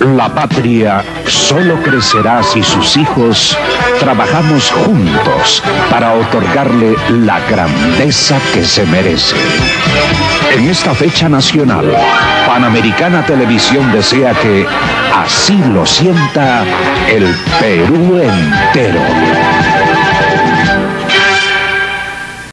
La patria solo crecerá si sus hijos trabajamos juntos para otorgarle la grandeza que se merece. En esta fecha nacional, Panamericana Televisión desea que así lo sienta el Perú entero.